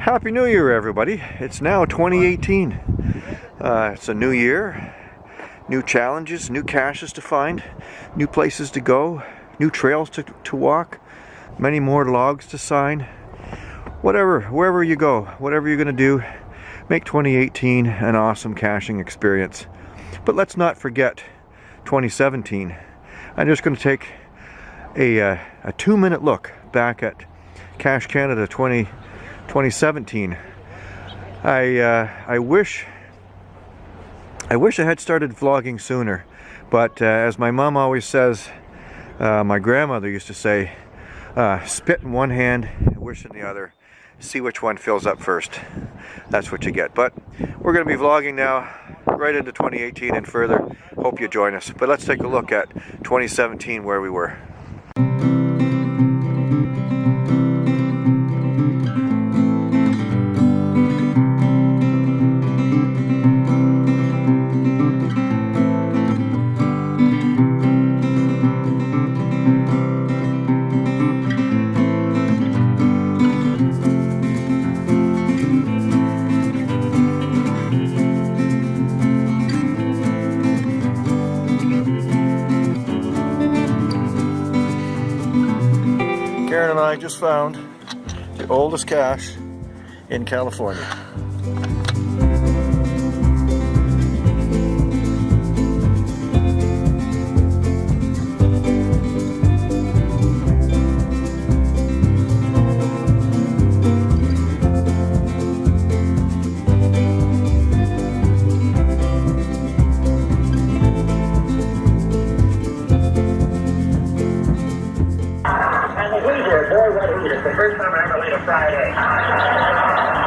Happy New Year, everybody. It's now 2018. Uh, it's a new year, new challenges, new caches to find, new places to go, new trails to, to walk, many more logs to sign. Whatever, wherever you go, whatever you're going to do, make 2018 an awesome caching experience. But let's not forget 2017. I'm just going to take a, uh, a two minute look back at Cache Canada 20 2017. I uh, I wish I wish I had started vlogging sooner, but uh, as my mom always says, uh, my grandmother used to say, uh, spit in one hand, wish in the other, see which one fills up first. That's what you get. But we're going to be vlogging now right into 2018 and further. Hope you join us. But let's take a look at 2017 where we were. And I just found the oldest cache in California. First time I ever laid a fried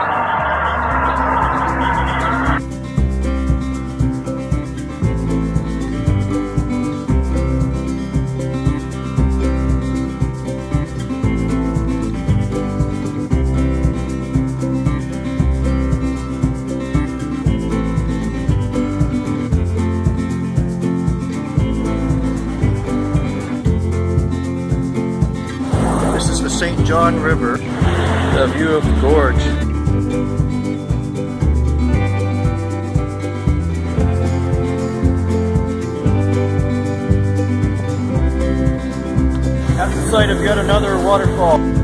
St. John River, the view of the gorge. At the site of yet another waterfall.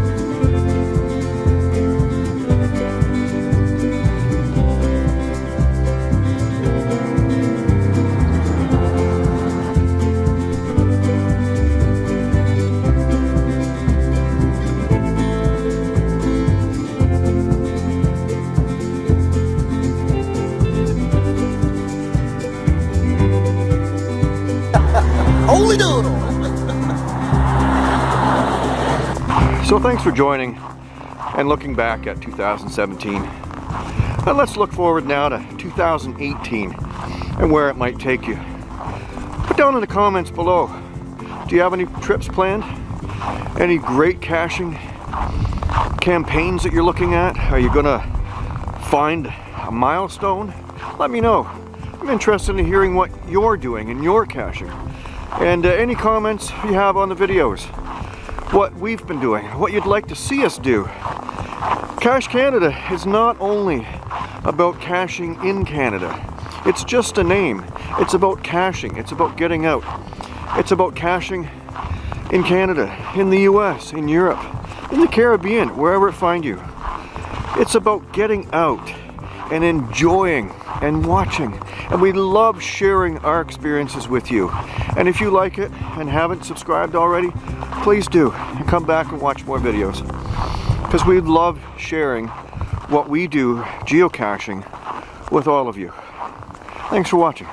So thanks for joining and looking back at 2017. And let's look forward now to 2018 and where it might take you. Put down in the comments below, do you have any trips planned? Any great caching campaigns that you're looking at? Are you gonna find a milestone? Let me know. I'm interested in hearing what you're doing in your caching. And uh, any comments you have on the videos. What we've been doing, what you'd like to see us do. Cache Canada is not only about caching in Canada. It's just a name. It's about caching It's about getting out. It's about caching in Canada, in the US, in Europe, in the Caribbean, wherever it find you. It's about getting out and enjoying and watching. And we love sharing our experiences with you. And if you like it and haven't subscribed already, please do. And come back and watch more videos. Because we love sharing what we do geocaching with all of you. Thanks for watching.